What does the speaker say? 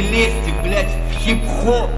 не лезьте, блядь, в хип-хоп.